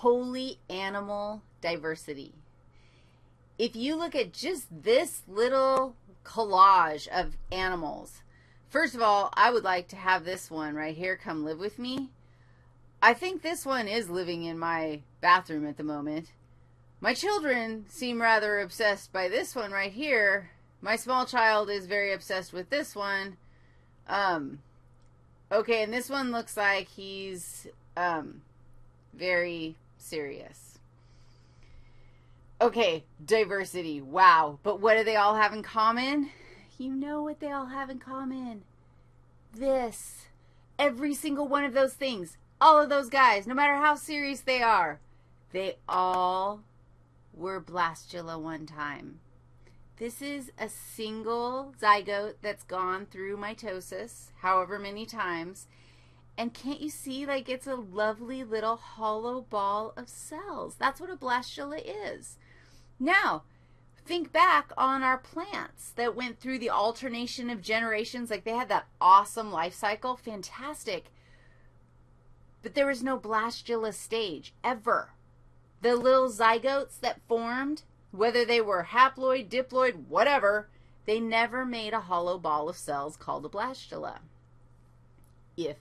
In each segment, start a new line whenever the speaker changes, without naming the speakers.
holy animal diversity. If you look at just this little collage of animals, first of all, I would like to have this one right here come live with me. I think this one is living in my bathroom at the moment. My children seem rather obsessed by this one right here. My small child is very obsessed with this one. Um, okay, and this one looks like he's um, very serious. Okay, diversity. Wow. But what do they all have in common? You know what they all have in common. This. Every single one of those things. All of those guys, no matter how serious they are, they all were blastula one time. This is a single zygote that's gone through mitosis however many times. And can't you see, like, it's a lovely little hollow ball of cells. That's what a blastula is. Now, think back on our plants that went through the alternation of generations. Like, they had that awesome life cycle. Fantastic. But there was no blastula stage, ever. The little zygotes that formed whether they were haploid, diploid, whatever, they never made a hollow ball of cells called a blastula. If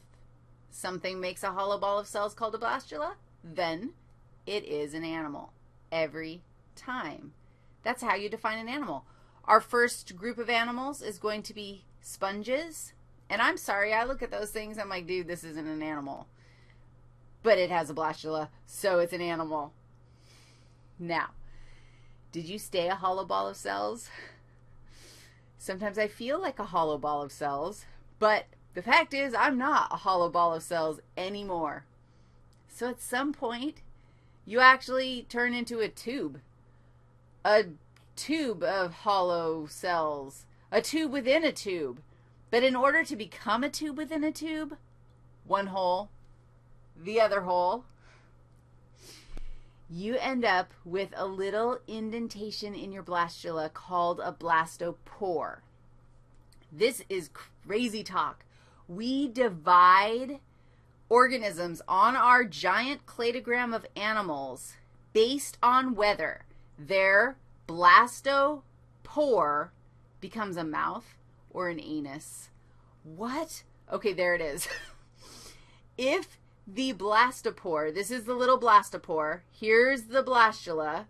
something makes a hollow ball of cells called a blastula, then it is an animal every time. That's how you define an animal. Our first group of animals is going to be sponges. And I'm sorry, I look at those things, I'm like, dude, this isn't an animal. But it has a blastula, so it's an animal. Now, did you stay a hollow ball of cells? Sometimes I feel like a hollow ball of cells, but the fact is I'm not a hollow ball of cells anymore. So at some point, you actually turn into a tube, a tube of hollow cells, a tube within a tube. But in order to become a tube within a tube, one hole, the other hole, you end up with a little indentation in your blastula called a blastopore. This is crazy talk. We divide organisms on our giant cladogram of animals based on whether their blastopore becomes a mouth or an anus. What? Okay, there it is. if the blastopore. This is the little blastopore. Here's the blastula.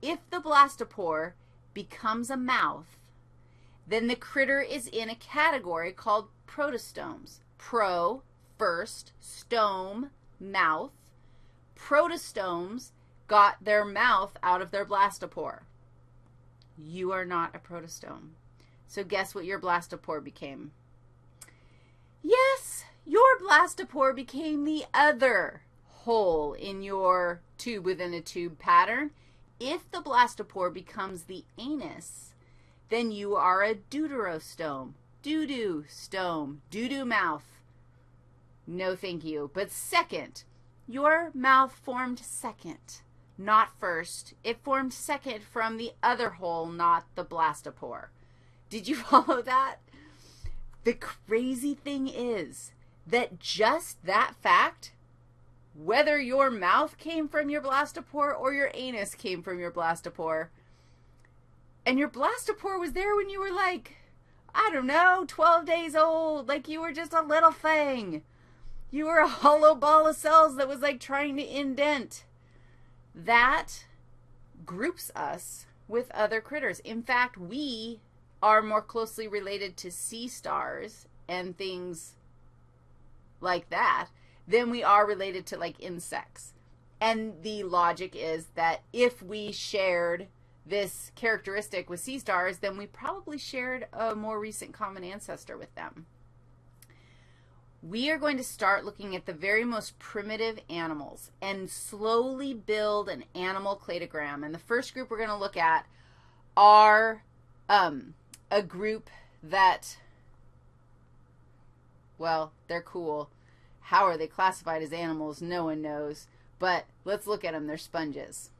If the blastopore becomes a mouth, then the critter is in a category called protostomes. Pro, first, stome, mouth. Protostomes got their mouth out of their blastopore. You are not a protostome. So guess what your blastopore became? Yes, your blastopore became the other hole in your tube within a tube pattern. If the blastopore becomes the anus, then you are a deuterostome, doo-doo stome, doo-doo mouth. No thank you. But second, your mouth formed second, not first. It formed second from the other hole, not the blastopore. Did you follow that? The crazy thing is that just that fact, whether your mouth came from your blastopore or your anus came from your blastopore, and your blastopore was there when you were like, I don't know, 12 days old, like you were just a little thing. You were a hollow ball of cells that was like trying to indent. That groups us with other critters. In fact, we are more closely related to sea stars and things like that than we are related to like insects. And the logic is that if we shared this characteristic with sea stars, then we probably shared a more recent common ancestor with them. We are going to start looking at the very most primitive animals and slowly build an animal cladogram. And the first group we're going to look at are um, a group that well, they're cool. How are they classified as animals? No one knows. But let's look at them. They're sponges.